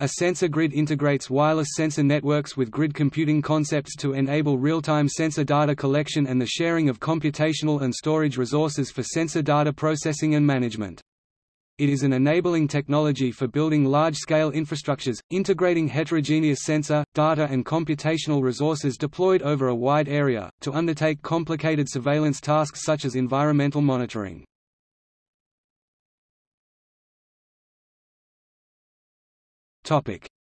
A sensor grid integrates wireless sensor networks with grid computing concepts to enable real-time sensor data collection and the sharing of computational and storage resources for sensor data processing and management. It is an enabling technology for building large-scale infrastructures, integrating heterogeneous sensor, data and computational resources deployed over a wide area, to undertake complicated surveillance tasks such as environmental monitoring.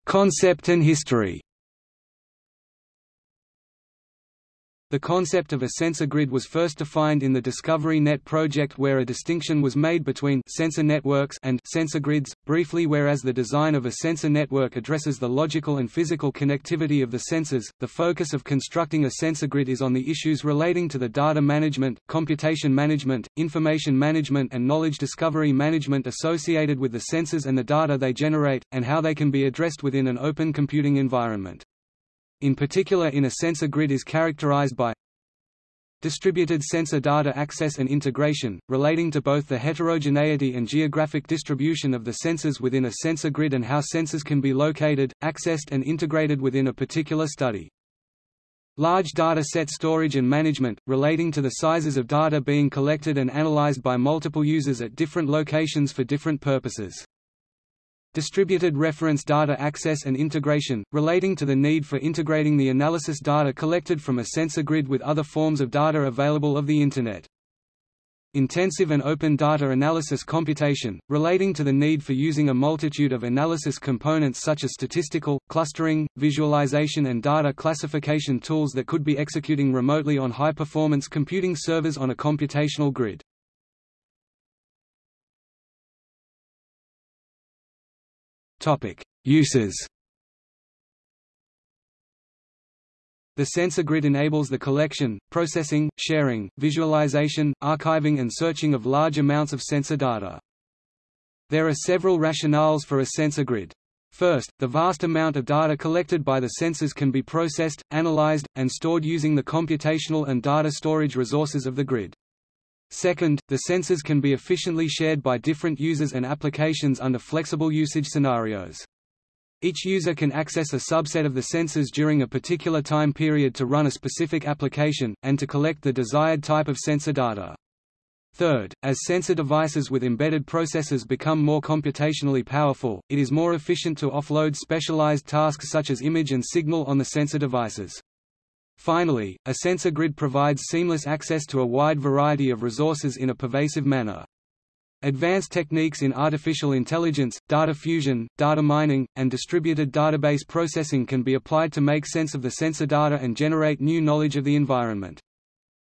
Concept and history The concept of a sensor grid was first defined in the Discovery Net project where a distinction was made between sensor networks and sensor grids, briefly whereas the design of a sensor network addresses the logical and physical connectivity of the sensors, the focus of constructing a sensor grid is on the issues relating to the data management, computation management, information management and knowledge discovery management associated with the sensors and the data they generate, and how they can be addressed within an open computing environment in particular in a sensor grid is characterized by distributed sensor data access and integration, relating to both the heterogeneity and geographic distribution of the sensors within a sensor grid and how sensors can be located, accessed and integrated within a particular study. Large data set storage and management, relating to the sizes of data being collected and analyzed by multiple users at different locations for different purposes. Distributed reference data access and integration, relating to the need for integrating the analysis data collected from a sensor grid with other forms of data available of the Internet. Intensive and open data analysis computation, relating to the need for using a multitude of analysis components such as statistical, clustering, visualization and data classification tools that could be executing remotely on high-performance computing servers on a computational grid. Uses. The sensor grid enables the collection, processing, sharing, visualization, archiving and searching of large amounts of sensor data. There are several rationales for a sensor grid. First, the vast amount of data collected by the sensors can be processed, analyzed, and stored using the computational and data storage resources of the grid. Second, the sensors can be efficiently shared by different users and applications under flexible usage scenarios. Each user can access a subset of the sensors during a particular time period to run a specific application, and to collect the desired type of sensor data. Third, as sensor devices with embedded processors become more computationally powerful, it is more efficient to offload specialized tasks such as image and signal on the sensor devices. Finally, a sensor grid provides seamless access to a wide variety of resources in a pervasive manner. Advanced techniques in artificial intelligence, data fusion, data mining, and distributed database processing can be applied to make sense of the sensor data and generate new knowledge of the environment.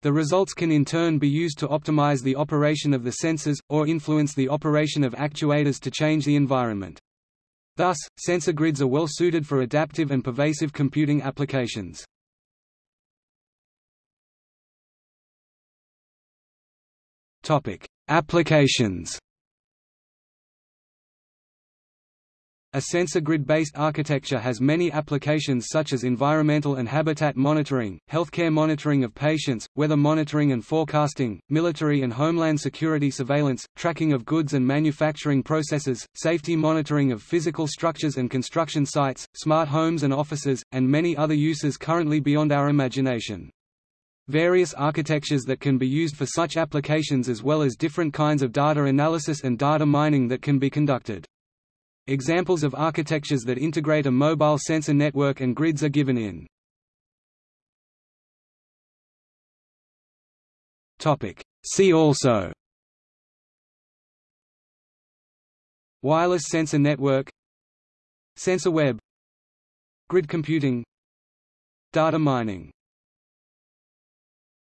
The results can in turn be used to optimize the operation of the sensors, or influence the operation of actuators to change the environment. Thus, sensor grids are well suited for adaptive and pervasive computing applications. Topic: Applications. A sensor grid-based architecture has many applications such as environmental and habitat monitoring, healthcare monitoring of patients, weather monitoring and forecasting, military and homeland security surveillance, tracking of goods and manufacturing processes, safety monitoring of physical structures and construction sites, smart homes and offices, and many other uses currently beyond our imagination various architectures that can be used for such applications as well as different kinds of data analysis and data mining that can be conducted. Examples of architectures that integrate a mobile sensor network and grids are given in. See also. Wireless sensor network. Sensor web. Grid computing. Data mining